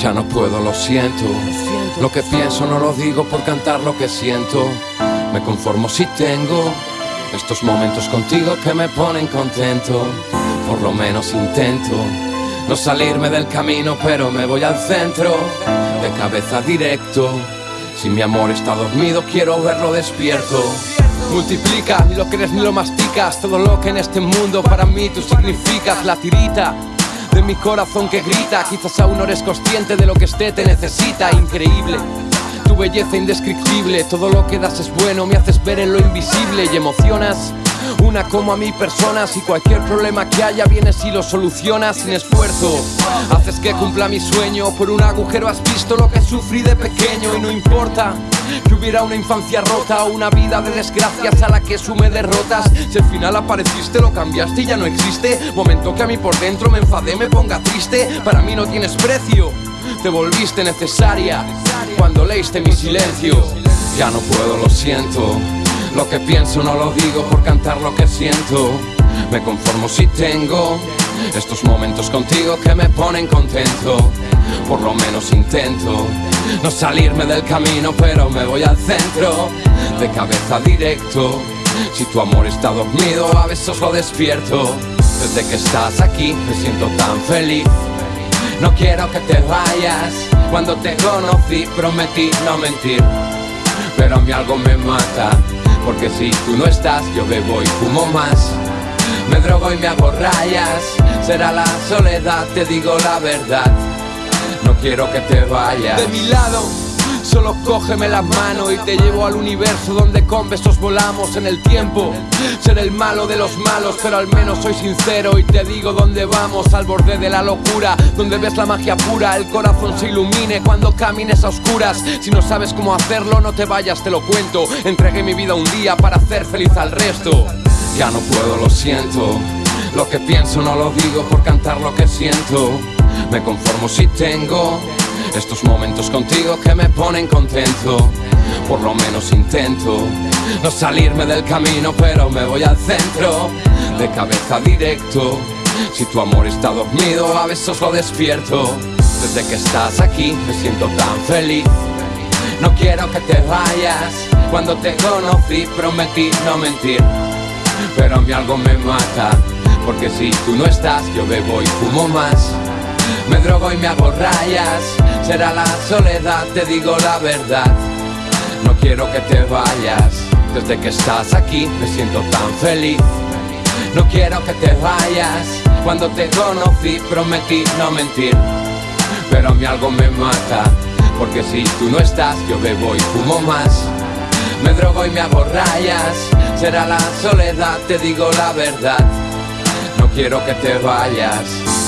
Ya no puedo, lo siento. Lo que pienso no lo digo por cantar lo que siento. Me conformo si tengo estos momentos contigo que me ponen contento. Por lo menos intento no salirme del camino, pero me voy al centro, de cabeza directo. Si mi amor está dormido, quiero verlo despierto. Multiplica, ni lo crees ni lo masticas, todo lo que en este mundo para mí tú significas, la tirita de mi corazón que grita. Quizás aún no eres consciente de lo que esté te necesita, increíble. Tu belleza indescriptible, todo lo que das es bueno, me haces ver en lo invisible y emocionas. Una como a mi persona, si cualquier problema que haya vienes y lo solucionas sin esfuerzo. Haces que cumpla mi sueño, por un agujero has visto lo que sufrí de pequeño y no importa. Que hubiera una infancia rota o una vida de desgracias a la que sume derrotas. Si al final apareciste, lo cambiaste y ya no existe. Momento que a mí por dentro me enfadé, me ponga triste. Para mí no tienes precio, te volviste necesaria. Cuando leíste mi silencio Ya no puedo, lo siento. Lo que pienso no lo digo por cantar lo que siento. Me conformo si tengo estos momentos contigo que me ponen contento Por lo menos intento no salirme del camino, pero me voy al centro, de cabeza directo. Si tu amor está dormido, a veces lo despierto. Desde que estás aquí me siento tan feliz. No quiero que te vayas. Cuando te conocí prometí no mentir. Pero a mí algo me mata. Porque si tú no estás, yo bebo y fumo más. Me drogo y me hago rayas. Será la soledad, te digo la verdad no quiero que te vayas De mi lado Solo cógeme las manos y te llevo al universo donde con besos volamos en el tiempo. Ser el malo de los malos, pero al menos soy sincero y te digo dónde vamos, al borde de la locura, donde ves la magia pura, el corazón se ilumine cuando camines a oscuras. Si no sabes cómo hacerlo, no te vayas, te lo cuento. Entregué mi vida un día para hacer feliz al resto. Ya no puedo, lo siento. Lo que pienso no lo digo por cantar lo que siento. Me conformo si tengo estos momentos contigo que me ponen contento. Por lo menos intento no salirme del camino, pero me voy al centro, de cabeza directo. Si tu amor está dormido, a veces lo despierto. Desde que estás aquí me siento tan feliz. No quiero que te vayas. Cuando te conocí prometí no mentir. Pero a mí algo me mata. Porque si tú no estás, yo bebo y fumo más. Me drogo y me hago rayas. Será la soledad, te digo la verdad. No quiero que te vayas. Desde que estás aquí me siento tan feliz. No quiero que te vayas. Cuando te conocí prometí no mentir. Pero a mí algo me mata Porque si tú no estás yo bebo y fumo más. Me drogo y me hago rayas. Será la soledad, te digo la verdad. No quiero que te vayas